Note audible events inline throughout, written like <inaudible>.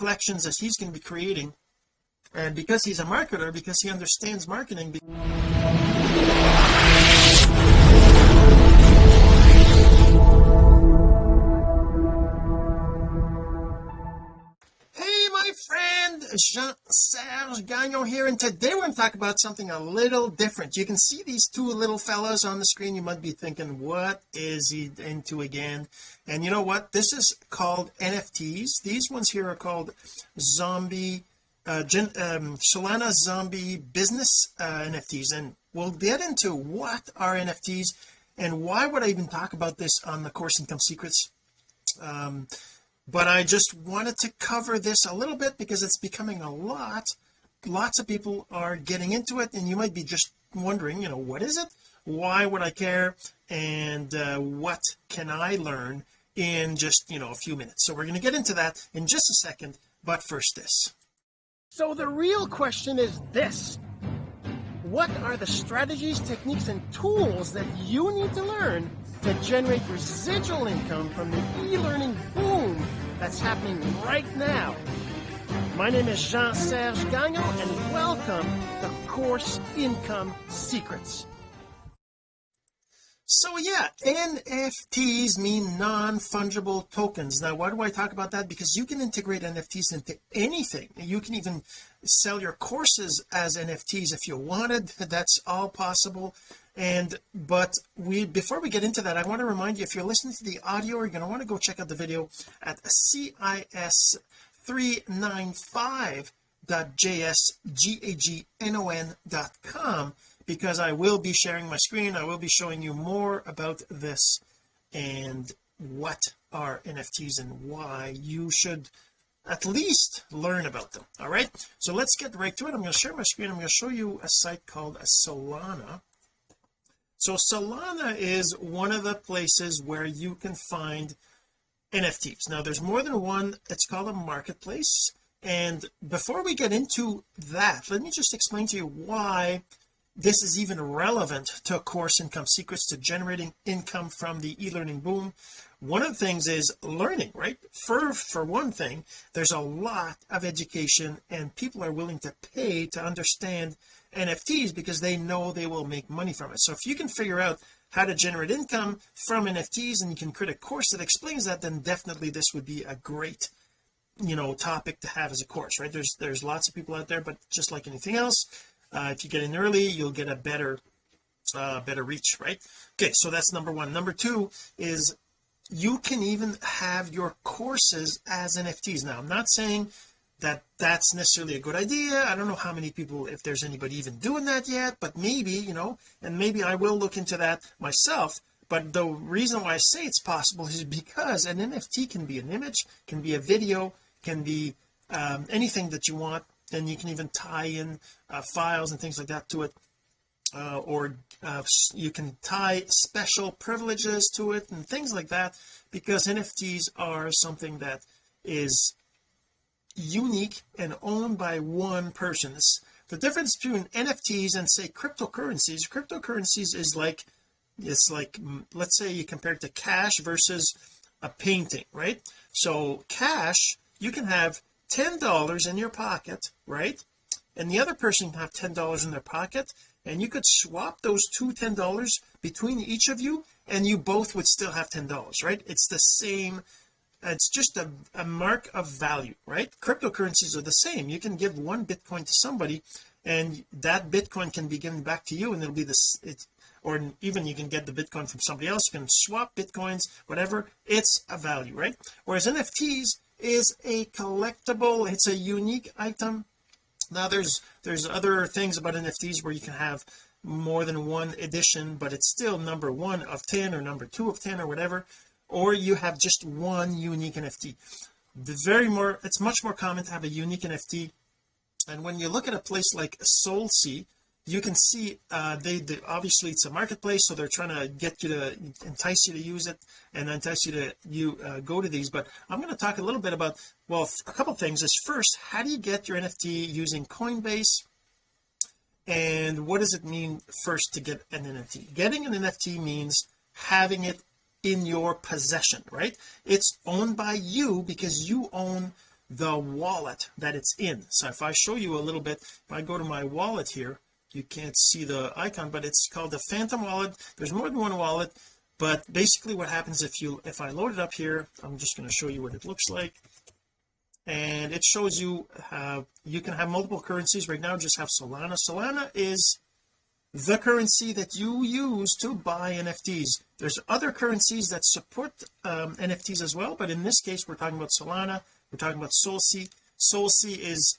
collections that he's going to be creating. And because he's a marketer because he understands marketing friend Jean-Serge Gagnon here and today we're going to talk about something a little different. You can see these two little fellows on the screen. You might be thinking what is he into again? And you know what? This is called NFTs these ones here are called zombie uh, Gen, um, Solana zombie business uh, NFTs and we'll get into what are NFTs and why would I even talk about this on the course income secrets um, but I just wanted to cover this a little bit because it's becoming a lot. Lots of people are getting into it and you might be just wondering you know what is it? Why would I care? And uh, what can I learn in just you know a few minutes? So we're going to get into that in just a second but first this. So the real question is this. What are the strategies techniques and tools that you need to learn to generate residual income from the e-learning boom that's happening right now. My name is Jean-Serge Gagnon and welcome to Course Income Secrets. So yeah NFTs mean non-fungible tokens. Now why do I talk about that? Because you can integrate NFTs into anything. You can even sell your courses as NFTs if you wanted. That's all possible and but we before we get into that I want to remind you if you're listening to the audio you're going to want to go check out the video at cis395.jsgagnon.com because I will be sharing my screen I will be showing you more about this and what are NFTs and why you should at least learn about them all right? So let's get right to it. I'm going to share my screen I'm going to show you a site called Solana so Solana is one of the places where you can find NFTs now there's more than one it's called a marketplace. And before we get into that let me just explain to you why this is even relevant to course income secrets to generating income from the e-learning boom. One of the things is learning right? For for one thing there's a lot of education and people are willing to pay to understand NFTs because they know they will make money from it. So if you can figure out how to generate income from NFTs and you can create a course that explains that then definitely this would be a great you know topic to have as a course right? There's there's lots of people out there but just like anything else uh, if you get in early you'll get a better uh better reach right? Okay so that's number one. Number two is you can even have your courses as NFTs now I'm not saying that that's necessarily a good idea. I don't know how many people if there's anybody even doing that yet but maybe you know and maybe I will look into that myself. But the reason why I say it's possible is because an NFT can be an image can be a video can be um, anything that you want. And you can even tie in uh, files and things like that to it. Uh, or uh, you can tie special privileges to it and things like that because NFTs are something that is unique and owned by one person. It's the difference between NFTs and say cryptocurrencies. Cryptocurrencies is like it's like mm, let's say you compare it to cash versus a painting right? So cash you can have ten dollars in your pocket right? And the other person can have ten dollars in their pocket and you could swap those two ten dollars between each of you and you both would still have ten dollars right? It's the same it's just a, a mark of value right? Cryptocurrencies are the same. You can give one bitcoin to somebody and that bitcoin can be given back to you and it'll be this it's or even you can get the bitcoin from somebody else. You can swap bitcoins whatever. It's a value right? Whereas NFTs is a collectible it's a unique item. Now there's there's other things about NFTs where you can have more than one edition but it's still number one of 10 or number two of 10 or whatever or you have just one unique NFT the very more it's much more common to have a unique NFT and when you look at a place like SolSea you can see uh they, they obviously it's a marketplace so they're trying to get you to entice you to use it and entice you to you uh, go to these. But I'm going to talk a little bit about well a couple things. Is first how do you get your NFT using Coinbase? And what does it mean first to get an NFT getting an NFT means having it in your possession right? It's owned by you because you own the wallet that it's in. So if I show you a little bit if I go to my wallet here you can't see the icon but it's called the phantom wallet. There's more than one wallet but basically what happens if you if I load it up here I'm just going to show you what it looks like. And it shows you how you can have multiple currencies. Right now just have Solana. Solana is the currency that you use to buy NFTs there's other currencies that support um, NFTs as well but in this case we're talking about Solana we're talking about SolSea SolSea is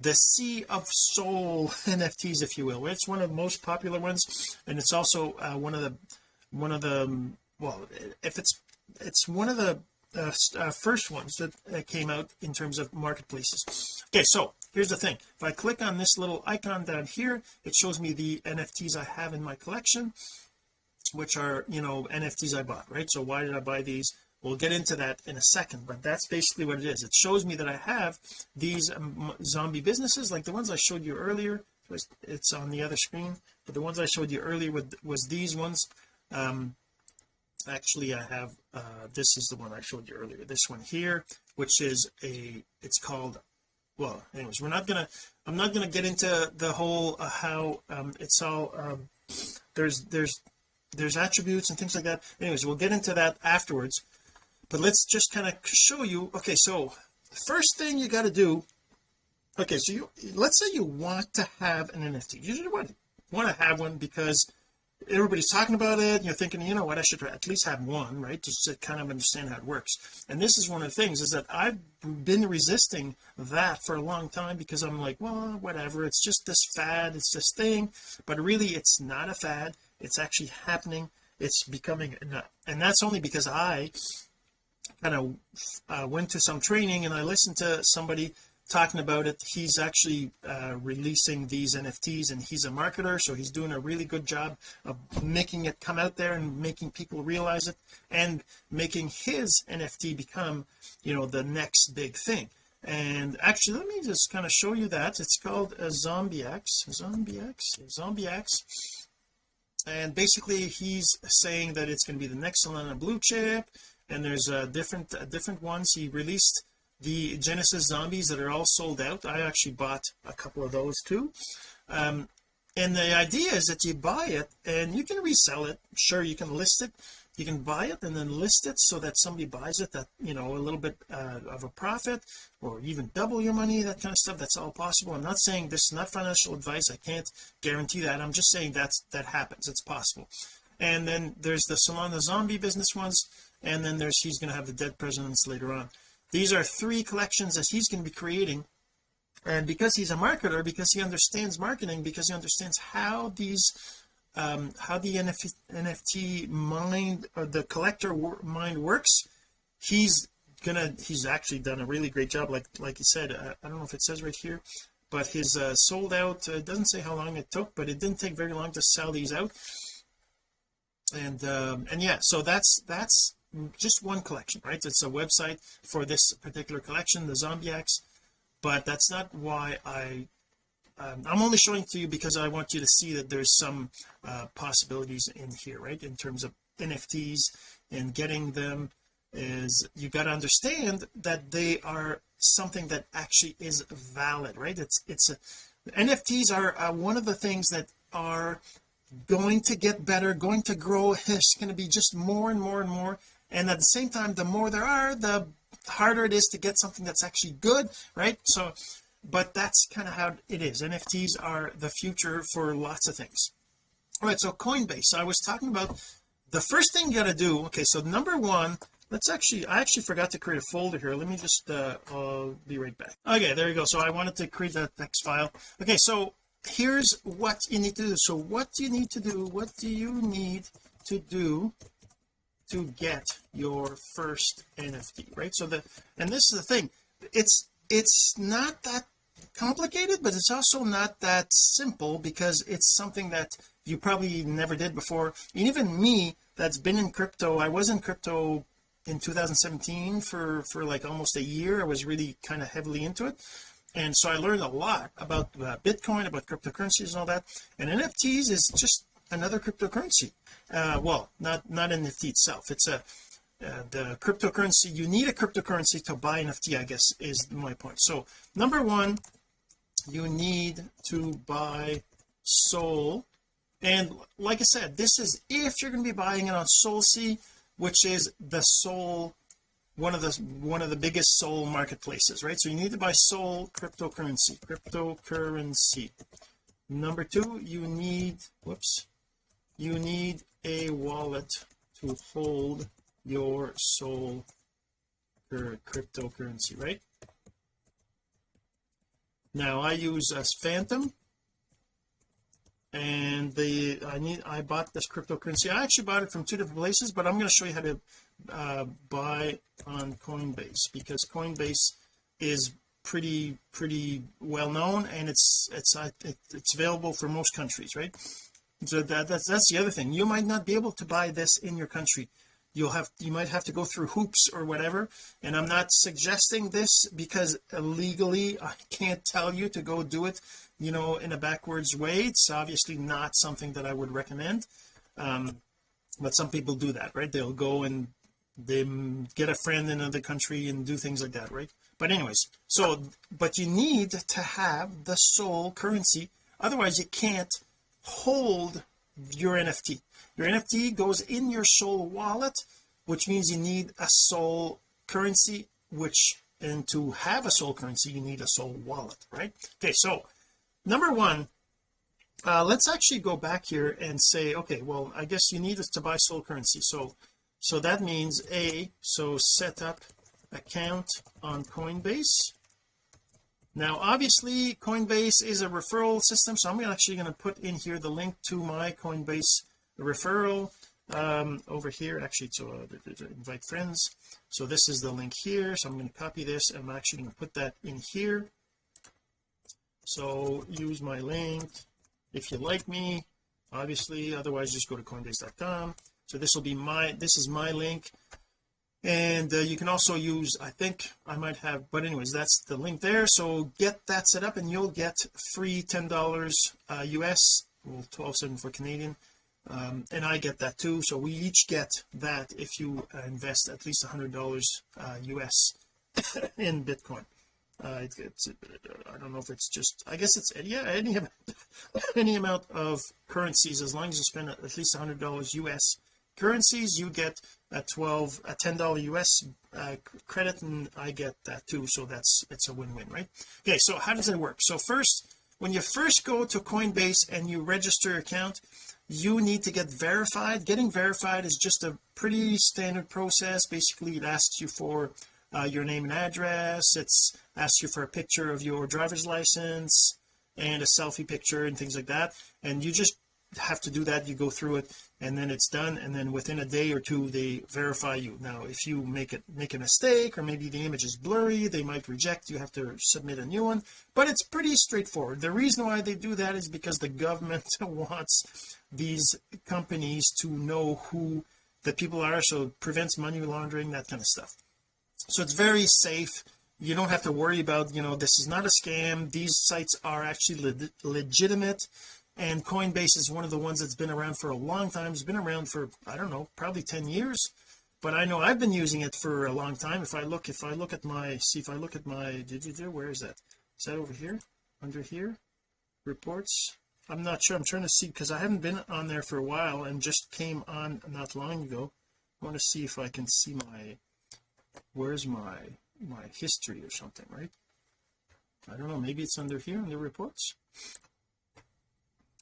the Sea of Sol <laughs> NFTs if you will. It's one of the most popular ones and it's also uh, one of the one of the um, well if it's it's one of the uh, uh, first ones that uh, came out in terms of marketplaces. Okay so here's the thing. If I click on this little icon down here it shows me the NFTs I have in my collection which are you know NFTs I bought right? So why did I buy these? We'll get into that in a second but that's basically what it is. It shows me that I have these um, zombie businesses like the ones I showed you earlier. It's on the other screen but the ones I showed you earlier with, was these ones. Um actually I have uh this is the one I showed you earlier. This one here which is a it's called well anyways we're not gonna I'm not gonna get into the whole uh, how um it's all um there's there's there's attributes and things like that. Anyways we'll get into that afterwards. But let's just kind of show you okay so first thing you got to do okay so you let's say you want to have an NFT you want want to have one because everybody's talking about it you're thinking you know what I should at least have one right just to kind of understand how it works. And this is one of the things is that I've been resisting that for a long time because I'm like well whatever it's just this fad it's this thing. But really it's not a fad it's actually happening. It's becoming and that's only because I kind of uh, went to some training and I listened to somebody talking about it. He's actually uh, releasing these NFTs and he's a marketer so he's doing a really good job of making it come out there and making people realize it and making his NFT become you know the next big thing. And actually let me just kind of show you that. It's called a ZombieX ZombieX ZombieX and basically he's saying that it's going to be the next Solana blue chip and there's uh, different uh, different ones. He released the Genesis zombies that are all sold out. I actually bought a couple of those too. Um, and the idea is that you buy it and you can resell it. Sure you can list it you can buy it and then list it so that somebody buys it that you know a little bit uh, of a profit or even double your money that kind of stuff. That's all possible. I'm not saying this is not financial advice. I can't guarantee that. I'm just saying that's that happens. It's possible. And then there's the Solana zombie business ones and then there's he's going to have the dead presidents later on. These are three collections that he's going to be creating. And because he's a marketer because he understands marketing because he understands how these um how the NFT, NFT mind the collector mind works he's gonna he's actually done a really great job. Like like he said uh, I don't know if it says right here but his uh, sold out uh, doesn't say how long it took but it didn't take very long to sell these out. And um and yeah so that's that's just one collection right? It's a website for this particular collection the ZombieX but that's not why I um, I'm only showing to you because I want you to see that there's some uh, possibilities in here right? In terms of NFTs and getting them is you got to understand that they are something that actually is valid right? It's it's a, NFTs are uh, one of the things that are going to get better going to grow. It's going to be just more and more and more. And at the same time the more there are the harder it is to get something that's actually good right? So but that's kind of how it is. NFTs are the future for lots of things. All right so Coinbase. I was talking about the first thing you got to do okay so number one let's actually I actually forgot to create a folder here. Let me just uh I'll be right back. Okay there you go. So I wanted to create that text file. Okay so here's what you need to do. So what do you need to do? What do you need to do to get your first NFT right? So the and this is the thing. It's it's not that complicated but it's also not that simple because it's something that you probably never did before. And even me that's been in crypto I was in crypto in 2017 for for like almost a year. I was really kind of heavily into it. And so I learned a lot about uh, Bitcoin about cryptocurrencies and all that. And NFTs is just another cryptocurrency. Uh well not not NFT itself. It's a the cryptocurrency you need a cryptocurrency to buy NFT I guess is my point. So number one you need to buy Sol. And like I said this is if you're going to be buying it on SolSea which is the Sol one of the one of the biggest Sol marketplaces right? So you need to buy Sol cryptocurrency cryptocurrency. Number two you need whoops you need a wallet to hold your Sol cryptocurrency right? Now I use as phantom and the I need I bought this cryptocurrency. I actually bought it from two different places but I'm going to show you how to uh, buy on Coinbase because Coinbase is pretty pretty well known and it's it's it's available for most countries right? So that that's that's the other thing. You might not be able to buy this in your country you'll have you might have to go through hoops or whatever. And I'm not suggesting this because legally I can't tell you to go do it you know in a backwards way. It's obviously not something that I would recommend. Um but some people do that right? They'll go and they get a friend in another country and do things like that right? But anyways so but you need to have the SOL currency. Otherwise you can't hold your NFT your NFT goes in your SOL wallet which means you need a SOL currency which and to have a SOL currency you need a SOL wallet right? Okay so number one uh let's actually go back here and say okay well I guess you need to buy soul currency. So so that means a so set up account on Coinbase. Now obviously Coinbase is a referral system so I'm actually going to put in here the link to my Coinbase referral um over here actually so uh, invite friends. So this is the link here. So I'm going to copy this. I'm actually going to put that in here. So use my link. If you like me obviously. Otherwise just go to coinbase.com so this will be my this is my link. And uh, you can also use I think I might have but anyways that's the link there. So get that set up and you'll get free ten dollars uh, US well 12.74 Canadian um, and I get that too. So we each get that if you uh, invest at least a hundred dollars US uh, <coughs> in Bitcoin. Uh, it, it's I don't know if it's just I guess it's yeah any <laughs> any amount of currencies as long as you spend at least a hundred dollars US currencies you get a 12 a 10 dollar US uh, credit and I get that too. So that's it's a win-win right? Okay so how does it work? So first when you first go to Coinbase and you register your account you need to get verified. Getting verified is just a pretty standard process. Basically it asks you for uh, your name and address. It's asks you for a picture of your driver's license and a selfie picture and things like that. And you just have to do that you go through it and then it's done and then within a day or two they verify you. Now if you make it make a mistake or maybe the image is blurry they might reject you have to submit a new one. But it's pretty straightforward. The reason why they do that is because the government <laughs> wants these companies to know who the people are so prevents money laundering that kind of stuff. So it's very safe. You don't have to worry about you know this is not a scam. These sites are actually le legitimate and Coinbase is one of the ones that's been around for a long time. It's been around for I don't know probably 10 years. But I know I've been using it for a long time. If I look if I look at my see if I look at my where is that? Is that over here? Under here? Reports? I'm not sure. I'm trying to see because I haven't been on there for a while and just came on not long ago. I want to see if I can see my where's my my history or something right? I don't know. Maybe it's under here in the reports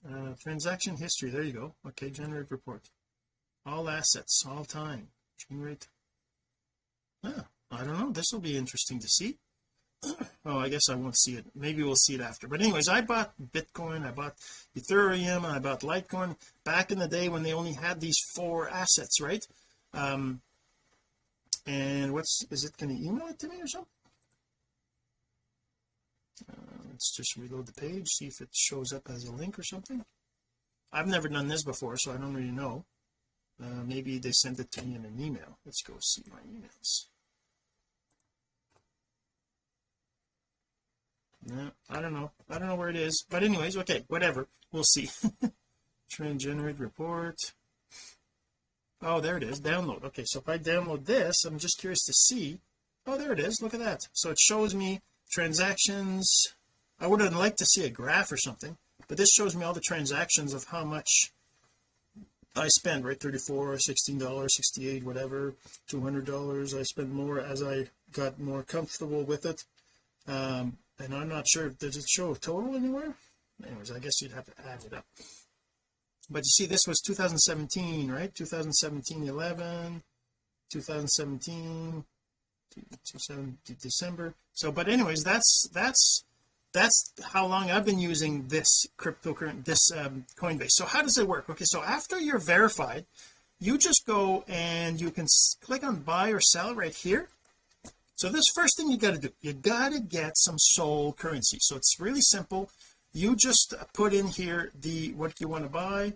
uh, transaction history there you go. Okay generate report. All assets all time. Generate. Yeah I don't know. This will be interesting to see. <clears throat> Oh I guess I won't see it. Maybe we'll see it after. But anyways I bought Bitcoin I bought Ethereum I bought Litecoin back in the day when they only had these four assets right? Um and what's is it going to email it to me or something? Uh, let's just reload the page see if it shows up as a link or something. I've never done this before so I don't really know. Uh, maybe they sent it to me in an email. Let's go see my emails. No I don't know. I don't know where it is. But anyways okay whatever. We'll see. <laughs> Trend generate report. Oh there it is. Download. Okay so if I download this I'm just curious to see. Oh there it is. Look at that. So it shows me transactions I would have liked to see a graph or something but this shows me all the transactions of how much I spend right? 34 16 dollars 68 whatever 200 dollars. I spend more as I got more comfortable with it. Um and I'm not sure does it show a total anywhere? Anyways I guess you'd have to add it up. But you see this was 2017 right? 2017 11 2017 December. So but anyways that's that's that's how long I've been using this cryptocurrency this um, Coinbase. So how does it work? Okay so after you're verified you just go and you can click on buy or sell right here. So this first thing you got to do you got to get some SOL currency. So it's really simple. You just put in here the what you want to buy.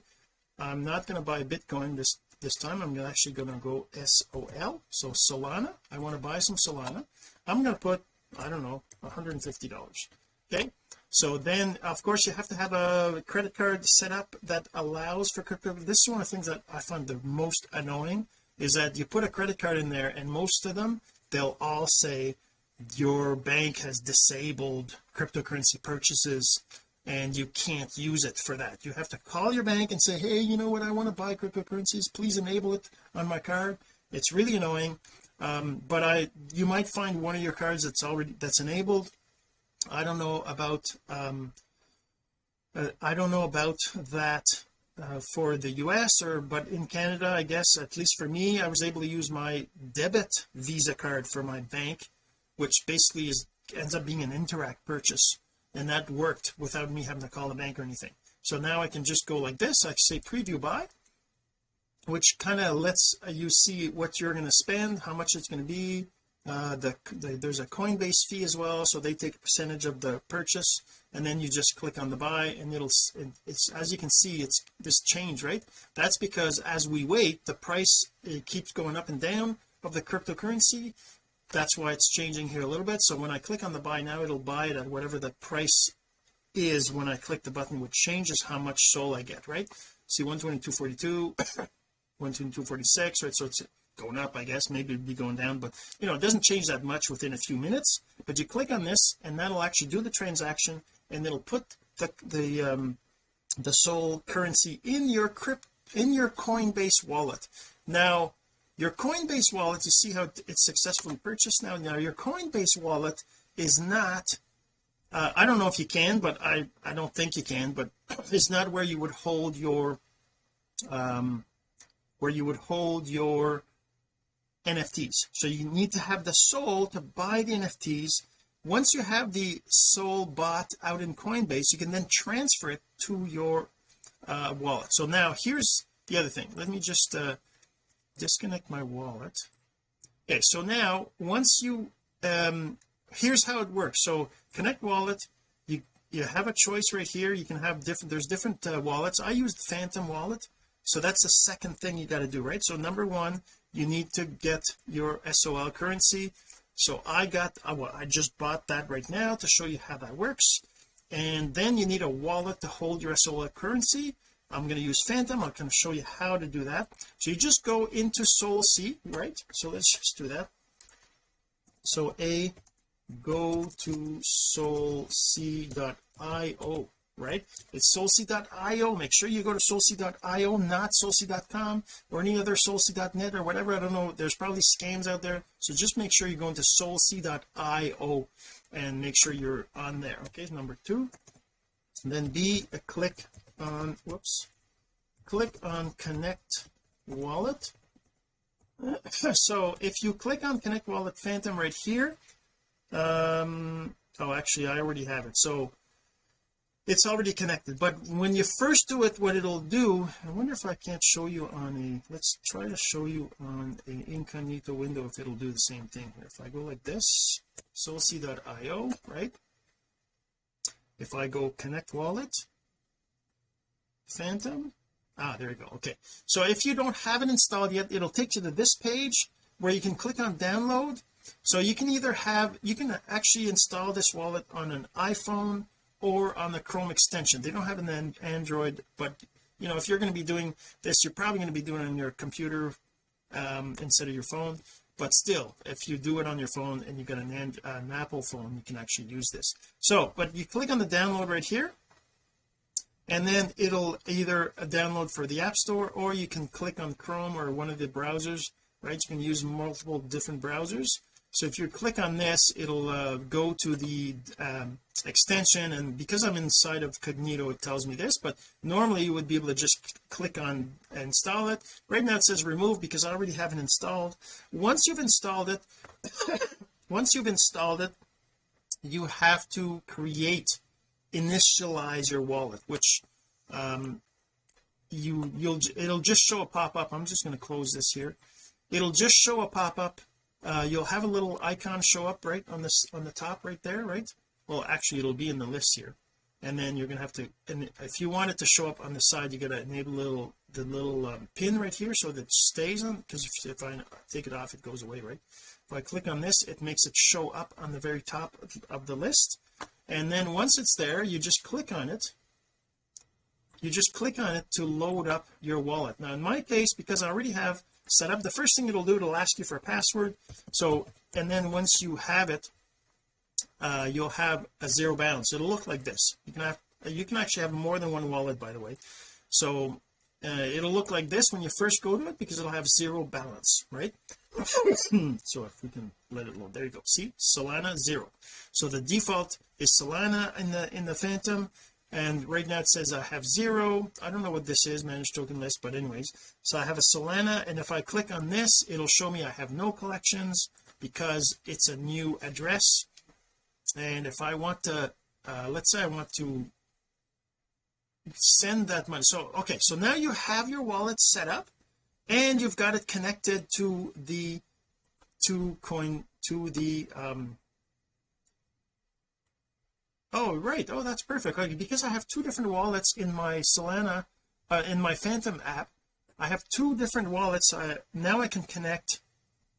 I'm not going to buy Bitcoin this this time. I'm actually going to go SOL so Solana. I want to buy some Solana. I'm going to put I don't know $150 okay so then of course you have to have a credit card set up that allows for crypto. This is one of the things that I find the most annoying is that you put a credit card in there and most of them they'll all say your bank has disabled cryptocurrency purchases and you can't use it for that. You have to call your bank and say hey you know what? I want to buy cryptocurrencies. Please enable it on my card. It's really annoying um, but I you might find one of your cards that's already that's enabled I don't know about um, uh, I don't know about that uh, for the US or but in Canada I guess at least for me I was able to use my debit visa card for my bank which basically is ends up being an Interac purchase and that worked without me having to call the bank or anything. So now I can just go like this I say preview buy which kind of lets you see what you're going to spend how much it's going to be uh the, the, there's a Coinbase fee as well so they take a percentage of the purchase and then you just click on the buy and it'll it's as you can see it's this change right? That's because as we wait the price it keeps going up and down of the cryptocurrency. That's why it's changing here a little bit. So when I click on the buy now it'll buy it at whatever the price is. When I click the button which changes how much SOL I get right? See 122.42 <coughs> 122.46 right? So it's going up I guess. Maybe it'd be going down but you know it doesn't change that much within a few minutes. But you click on this and that'll actually do the transaction and it'll put the the um the SOL currency in your crypt in your Coinbase wallet. Now your Coinbase wallet you see how it's successfully purchased now? Now your Coinbase wallet is not uh, I don't know if you can but I I don't think you can but <clears throat> it's not where you would hold your um where you would hold your NFTs so you need to have the SOL to buy the NFTs once you have the SOL bought out in Coinbase you can then transfer it to your uh, wallet. So now here's the other thing. Let me just uh, disconnect my wallet. Okay so now once you um here's how it works. So connect wallet you you have a choice right here. You can have different there's different uh, wallets. I used phantom wallet so that's the second thing you got to do right? So number one you need to get your SOL currency. So I got uh, well, I just bought that right now to show you how that works. And then you need a wallet to hold your SOL currency. I'm going to use phantom. I'm going to show you how to do that. So you just go into SolSea right? So let's <laughs> just do that. So a go to solsea.io right? It's solsea.io make sure you go to solsea.io not solsea.com or any other solsea.net or whatever. I don't know. There's probably scams out there. So just make sure you go into solsea.io and make sure you're on there okay? Number two. And then B a click on whoops click on connect wallet. <laughs> So if you click on connect wallet phantom right here um oh actually I already have it. So it's already connected. But when you first do it what it'll do I wonder if I can't show you on a let's try to show you on an incognito window if it'll do the same thing here. If I go like this solsea.io right? If I go connect wallet phantom ah there you go okay. So if you don't have it installed yet it'll take you to this page where you can click on download. So you can either have you can actually install this wallet on an iPhone or on the Chrome extension. They don't have an Android but you know if you're going to be doing this you're probably going to be doing it on your computer um, instead of your phone. But still if you do it on your phone and you've got an, an, an Apple phone you can actually use this. So but you click on the download right here and then it'll either download for the App Store or you can click on Chrome or one of the browsers right? You can use multiple different browsers so if you click on this it'll uh, go to the um, extension and because I'm inside of Cognito it tells me this but normally you would be able to just click on install it. Right now it says remove because I already have it installed. Once you've installed it <coughs> once you've installed it you have to create initialize your wallet which um you you'll it'll just show a pop-up. I'm just going to close this here. It'll just show a pop-up uh, you'll have a little icon show up right on this on the top right there right? Well actually it'll be in the list here. And then you're gonna have to and if you want it to show up on the side you gotta enable little the little um, pin right here so that it stays on because if, if I take it off it goes away right? If I click on this it makes it show up on the very top of, of the list. And then once it's there you just click on it. You just click on it to load up your wallet. Now in my case because I already have set up the first thing it'll do it'll ask you for a password. So and then once you have it uh, you'll have a zero balance. It'll look like this. You can have you can actually have more than one wallet by the way. So uh, it'll look like this when you first go to it because it'll have zero balance right? <coughs> So if we can let it load there you go. See? Solana zero. So the default is Solana in the in the phantom and right now it says I have zero. I don't know what this is managed token list but anyways. So I have a Solana and if I click on this it'll show me I have no collections because it's a new address. And if I want to uh, let's say I want to send that money. So okay so now you have your wallet set up and you've got it connected to the to coin to the um oh right. Oh that's perfect. Okay because I have two different wallets in my Solana uh, in my Phantom app I have two different wallets uh, now I can connect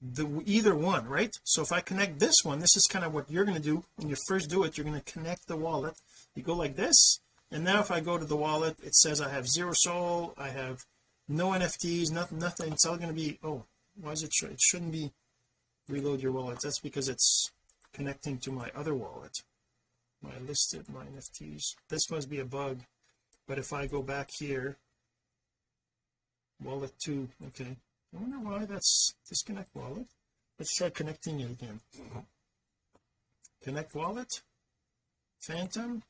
the either one right? So if I connect this one this is kind of what you're going to do. When you first do it you're going to connect the wallet. You go like this and now if I go to the wallet it says I have zero SOL I have no NFTs nothing nothing. It's all going to be oh why is it it shouldn't be reload your wallet? That's because it's connecting to my other wallet my listed my NFTs this must be a bug but if I go back here wallet 2 okay. I wonder why that's disconnect wallet? Let's try connecting it again. Connect wallet phantom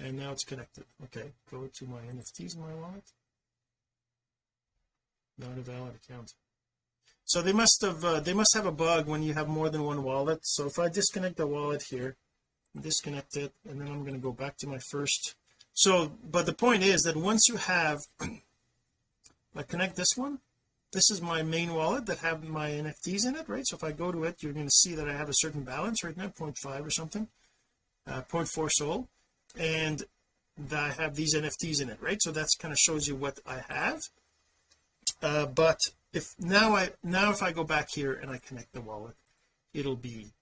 and now it's connected. Okay go to my NFTs in my wallet. Not a valid account. So they must have uh, they must have a bug when you have more than one wallet. So if I disconnect the wallet here disconnect it and then I'm going to go back to my first. So but the point is that once you have <clears throat> I connect this one this is my main wallet that have my NFTs in it right? So if I go to it you're going to see that I have a certain balance right now 0.5 or something uh, 0.4 SOL and that I have these NFTs in it right? So that's kind of shows you what I have. Uh, but if now I now if I go back here and I connect the wallet it'll be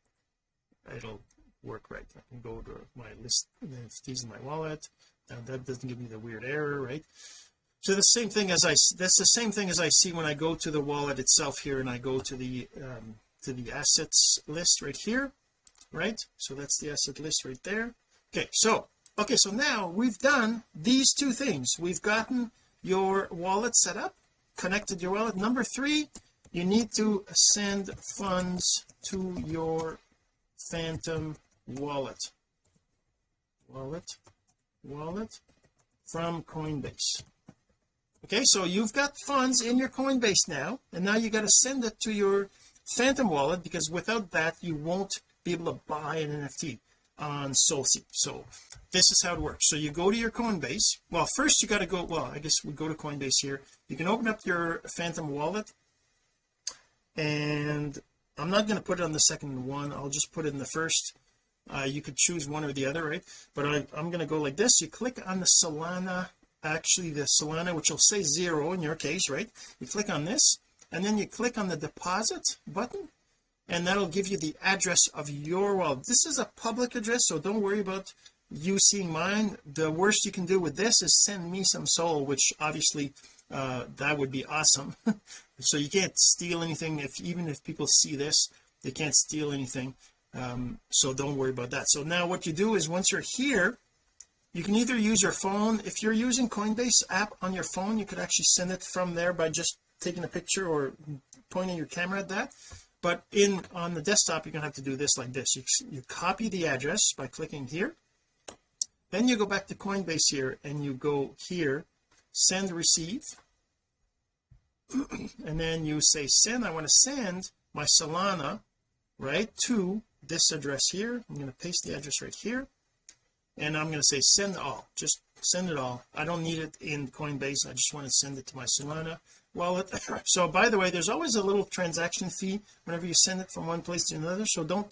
it'll work right? I can go to my list NFTs in my wallet and that doesn't give me the weird error right? So the same thing as I that's the same thing as I see when I go to the wallet itself here and I go to the um, to the assets list right here right? So that's the asset list right there. Okay so okay so now we've done these two things. We've gotten your wallet set up connected your wallet. Number three you need to send funds to your phantom wallet. Wallet. Wallet from Coinbase. Okay so you've got funds in your Coinbase now and now you got to send it to your Phantom wallet because without that you won't be able to buy an NFT on SolSea so this is how it works. So you go to your Coinbase. Well first you got to go well I guess we go to Coinbase here. You can open up your Phantom wallet and I'm not going to put it on the second one. I'll just put it in the first uh, you could choose one or the other right? But I, I'm going to go like this. You click on the Solana actually the Solana which will say zero in your case right? You click on this and then you click on the deposit button and that'll give you the address of your wallet. This is a public address so don't worry about you seeing mine. The worst you can do with this is send me some SOL which obviously uh that would be awesome. <laughs> So you can't steal anything. If even if people see this they can't steal anything um so don't worry about that. So now what you do is once you're here you can either use your phone. If you're using Coinbase app on your phone you could actually send it from there by just taking a picture or pointing your camera at that. But in on the desktop you're gonna have to do this like this. You, you copy the address by clicking here. Then you go back to Coinbase here and you go here send receive. <clears throat> And then you say send I want to send my Solana right to this address here. I'm going to paste the address right here and I'm going to say send all. Just send it all. I don't need it in Coinbase. I just want to send it to my Solana wallet. <laughs> So by the way there's always a little transaction fee whenever you send it from one place to another so don't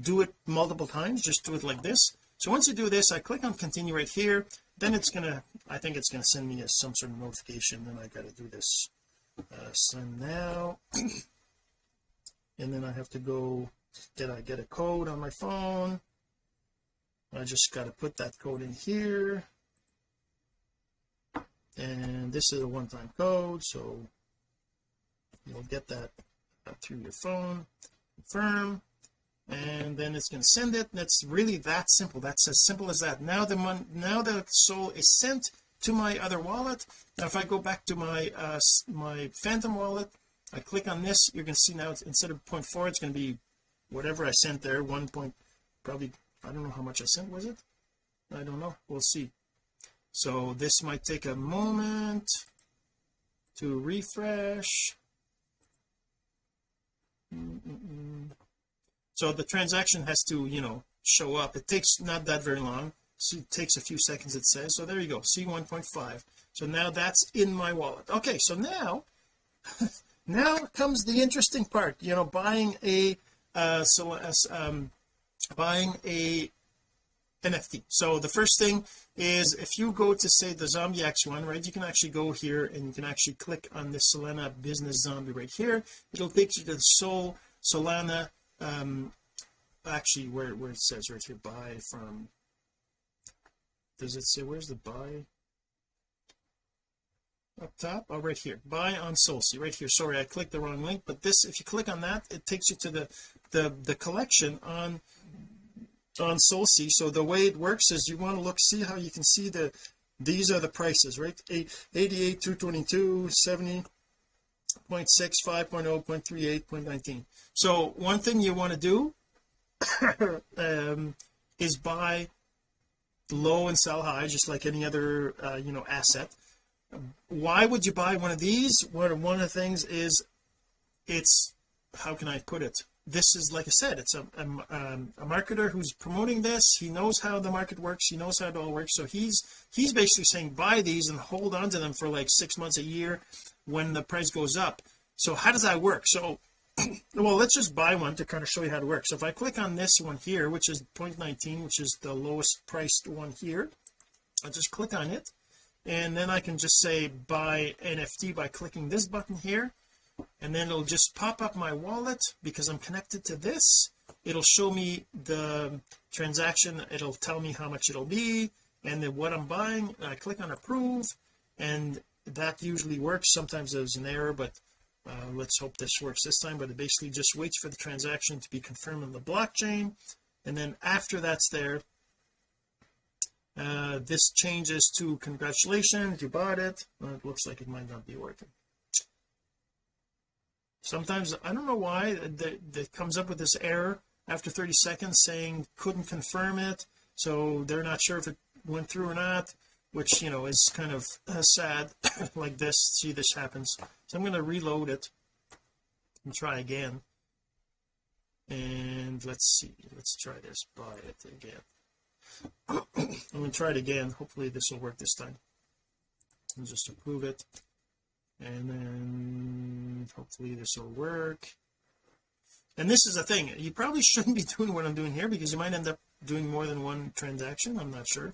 do it multiple times. Just do it like this. So once you do this I click on continue right here. Then it's gonna I think it's gonna send me a, some sort of notification then I got to do this uh, send now. <clears throat> And then I have to go did I get a code on my phone? I just got to put that code in here. And this is a one-time code so you'll get that through your phone. Confirm. And then it's going to send it. That's really that simple. That's as simple as that. Now the mon now the SOL is sent to my other wallet. Now if I go back to my uh my phantom wallet I click on this you're going to see now instead of 0.4 it's going to be whatever I sent there one point probably I don't know how much I sent was it? I don't know. We'll see. So this might take a moment to refresh. Mm -mm so the transaction has to you know show up. It takes not that very long. So it takes a few seconds it says. So there you go. See 1.5 so now that's in my wallet. Okay so now <laughs> now comes the interesting part. You know buying a uh so as um buying a NFT so the first thing is if you go to say the zombie x one right you can actually go here and you can actually click on the Solana business zombie right here. It'll take you to the Sol Solana um actually where where it says right here buy from. Does it say where's the buy? Up top? Oh right here. Buy on SolSea right here. Sorry I clicked the wrong link but this if you click on that it takes you to the the the collection on on SolSea so the way it works is you want to look see how you can see the these are the prices right? 88 222 70 0.6 5.0 0.38 0.19 so one thing you want to do <coughs> um, is buy low and sell high just like any other uh, you know asset. Why would you buy one of these? One of the things is it's how can I put it this is like I said it's a, a, um, a, marketer who's promoting this. He knows how the market works. He knows how it all works. So he's he's basically saying buy these and hold on to them for like six months a year when the price goes up. So how does that work? So <clears throat> well let's just buy one to kind of show you how it works. So if I click on this one here which is 0.19 which is the lowest priced one here I'll just click on it. And then I can just say buy NFT by clicking this button here and then it'll just pop up my wallet because I'm connected to this. It'll show me the transaction. It'll tell me how much it'll be and then what I'm buying. I click on approve and that usually works. Sometimes there's an error but uh, let's hope this works this time. But it basically just waits for the transaction to be confirmed on the blockchain and then after that's there uh, this changes to congratulations you bought it. Well, it looks like it might not be working sometimes I don't know why that, that comes up with this error after 30 seconds saying couldn't confirm it so they're not sure if it went through or not which you know is kind of uh, sad <coughs> like this see this happens. So I'm going to reload it and try again. And let's see let's try this buy it again. <coughs> I'm going to try it again. Hopefully this will work this time. And just approve it and then hopefully this will work. And this is the thing you probably <laughs> shouldn't be doing what I'm doing here because you might end up doing more than one transaction I'm not sure.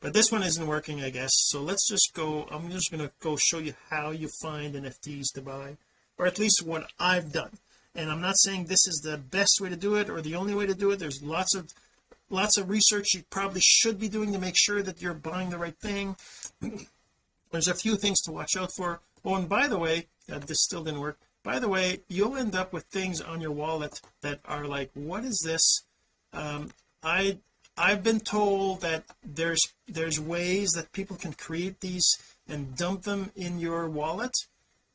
But this one isn't working I guess. So let's just go I'm just going to go show you how you find NFTs to buy or at least what I've done. And I'm not saying this is the best way to do it or the only way to do it. There's lots of lots of research you probably should be doing to make sure that you're buying the right thing. <clears throat> There's a few things to watch out for oh and by the way uh, this still didn't work. By the way you'll end up with things on your wallet that are like what is this? Um I I've been told that there's there's ways that people can create these and dump them in your wallet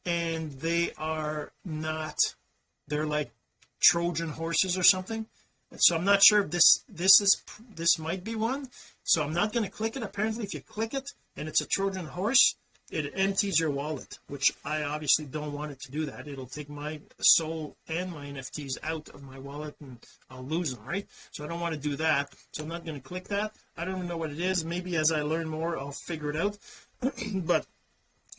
and they are not they're like Trojan horses or something. So I'm not sure if this this is this might be one. So I'm not going to click it. Apparently if you click it and it's a Trojan horse it empties your wallet which I obviously don't want it to do that. It'll take my SOL and my NFTs out of my wallet and I'll lose them right? So I don't want to do that. So I'm not going to click that. I don't even know what it is. Maybe as I learn more I'll figure it out. <clears throat> But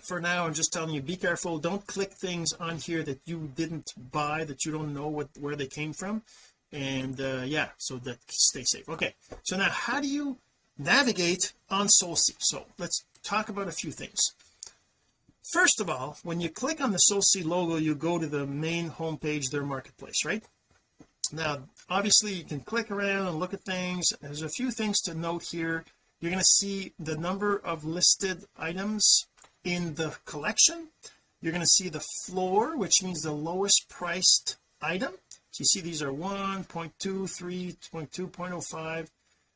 for now I'm just telling you be careful. Don't click things on here that you didn't buy that you don't know what where they came from. And uh yeah so that stay safe. Okay so now how do you navigate on SolSea so let's talk about a few things first of all when you click on the SolSea logo you go to the main homepage their marketplace right? Now obviously you can click around and look at things. There's a few things to note here. You're going to see the number of listed items in the collection. You're going to see the floor which means the lowest priced item. So you see these are 1.2 3.2 0.05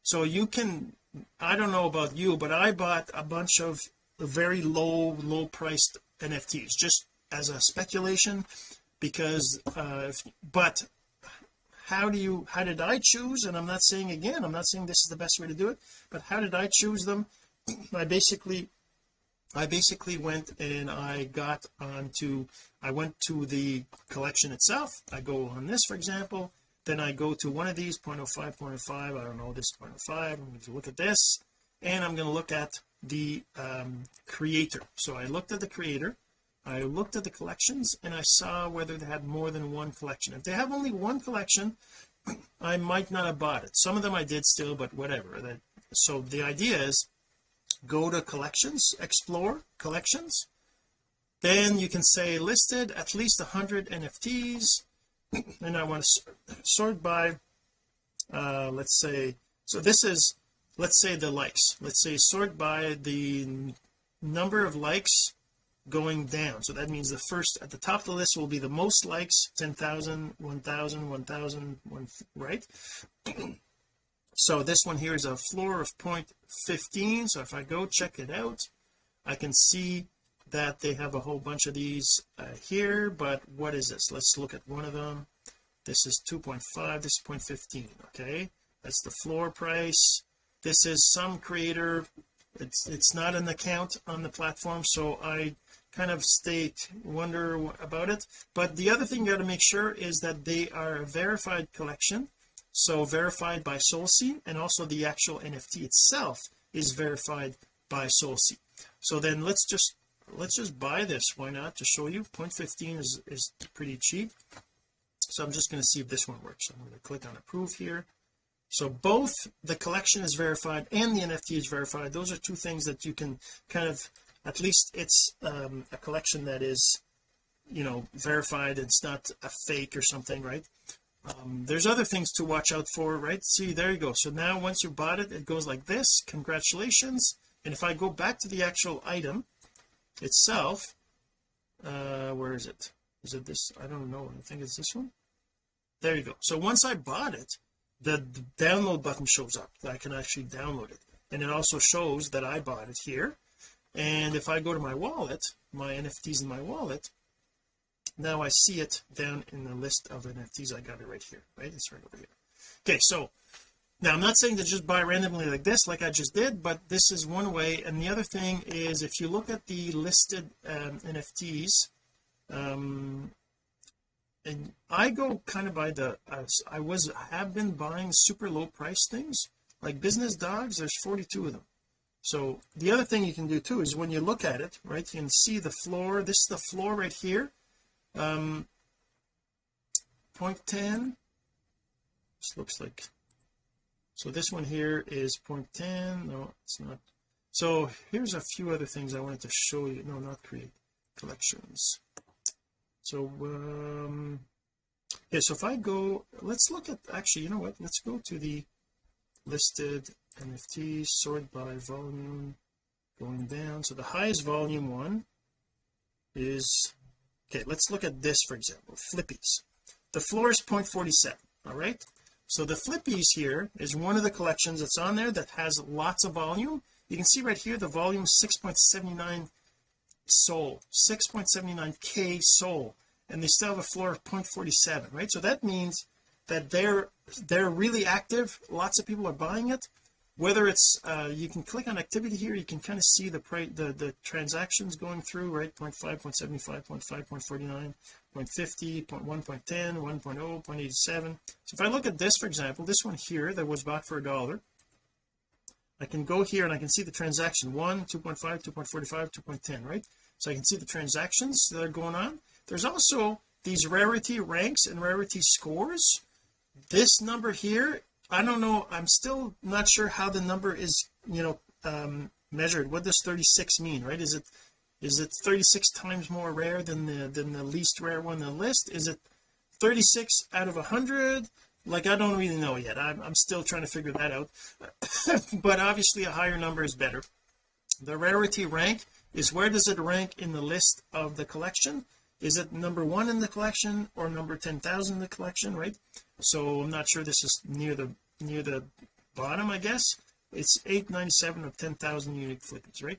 so you can I don't know about you but I bought a bunch of very low low priced NFTs just as a speculation because uh if, but how do you how did I choose and I'm not saying again I'm not saying this is the best way to do it but how did I choose them? <clears throat> I basically I basically went and I got onto I went to the collection itself. I go on this for example. Then I go to one of these 0.05 0.05 I don't know this 0.05 I'm going to look at this and I'm going to look at the um, creator. So I looked at the creator I looked at the collections and I saw whether they had more than one collection. If they have only one collection <clears throat> I might not have bought it. Some of them I did still but whatever. That so the idea is go to collections explore collections. Then you can say listed at least 100 NFTs <clears throat> and I want to sort by uh let's say so this is let's say the likes. Let's say sort by the number of likes going down. So that means the first at the top of the list will be the most likes 10,000 1,000 1,000 1, right? <clears throat> So this one here is a floor of 0.15 so if I go check it out I can see that they have a whole bunch of these uh, here but what is this? Let's look at one of them. This is 2.5 this is 0.15 okay? That's the floor price this is some creator it's it's not an account on the platform so I kind of state wonder about it. But the other thing you got to make sure is that they are a verified collection so verified by SolSea and also the actual NFT itself is verified by SolSea so then let's just let's just buy this why not to show you? 0.15 is is pretty cheap. So I'm just going to see if this one works. I'm going to click on approve here so both the collection is verified and the NFT is verified. Those are two things that you can kind of at least it's um, a collection that is you know verified. It's not a fake or something right? Um, there's other things to watch out for right? See there you go. So now once you bought it it goes like this. Congratulations. And if I go back to the actual item itself uh where is it? Is it this? I don't know. I think it's this one. There you go. So once I bought it the, the download button shows up I can actually download it. And it also shows that I bought it here. And if I go to my wallet my NFTs in my wallet now I see it down in the list of NFTs I got it right here right? It's right over here. Okay so now I'm not saying to just buy randomly like this like I just did but this is one way. And the other thing is if you look at the listed um, NFTs um and I go kind of by the uh, I was have been buying super low price things. Like business dogs there's 42 of them. So the other thing you can do too is when you look at it right you can see the floor. This is the floor right here. Um 0.10 this looks like so this one here is 0.10 no it's not. So here's a few other things I wanted to show you. No not create collections so um yeah so if I go let's look at actually you know what? Let's go to the listed NFTs sort by volume going down. So the highest volume one is okay let's look at this for example flippies. The floor is 0.47 all right? So the flippies here is one of the collections that's on there that has lots of volume. You can see right here the volume 6.79 SOL 6.79k SOL and they still have a floor of 0.47 right? So that means that they're they're really active. Lots of people are buying it. Whether it's uh, you can click on activity here you can kind of see the price the the transactions going through right? 0 0.5 0.75 0.5 0.49 0.50 0.1 0.10 1.0 0.87 so if I look at this for example this one here that was bought for a dollar I can go here and I can see the transaction. 1 2.5 2.45 2.10 right? So I can see the transactions that are going on. There's also these rarity ranks and rarity scores. This number here I don't know I'm still not sure how the number is you know um measured. What does 36 mean right? Is it is it 36 times more rare than the than the least rare one on the list? Is it 36 out of 100 like I don't really know yet. I'm, I'm still trying to figure that out. <coughs> But obviously a higher number is better. The rarity rank is where does it rank in the list of the collection? Is it number one in the collection or number 10,000 in the collection right? So I'm not sure this is near the near the bottom I guess. It's 897 of 10,000 unique flippies right?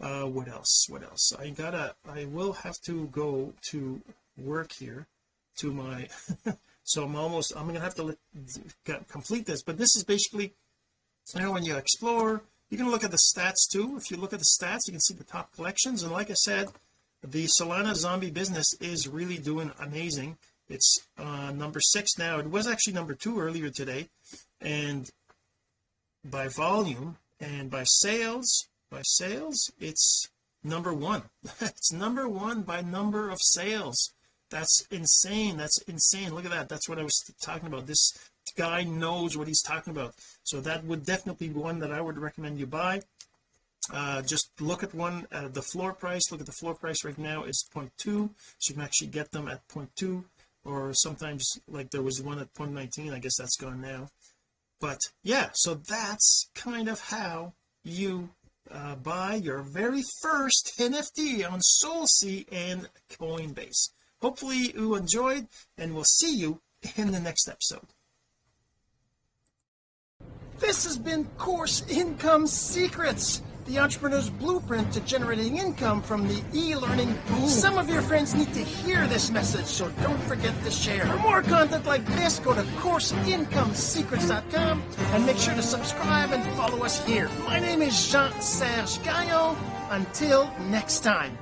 Uh what else? What else? I gotta I will have to go to work here to my <laughs> so I'm almost I'm gonna have to let, complete this but this is basically you know when you explore you can look at the stats too. If you look at the stats you can see the top collections. And like I said the Solana zombie business is really doing amazing. It's uh number six now. It was actually number two earlier today. And by volume and by sales by sales it's number one. <laughs> It's number one by number of sales that's insane. That's insane. Look at that. That's what I was talking about. This guy knows what he's talking about. So that would definitely be one that I would recommend you buy. Uh just look at one uh, the floor price. Look at the floor price right now. It's 0.2 so you can actually get them at 0.2 or sometimes like there was one at 0.19 I guess that's gone now. But yeah so that's kind of how you uh, buy your very first NFT on SolSea and Coinbase hopefully you enjoyed and we'll see you in the next episode. This has been course income secrets the entrepreneur's blueprint to generating income from the e-learning. Boom. some of your friends need to hear this message so don't forget to share. For more content like this go to courseincomesecrets.com and make sure to subscribe and follow us here. My name is Jean-Serge Gagnon. Until next time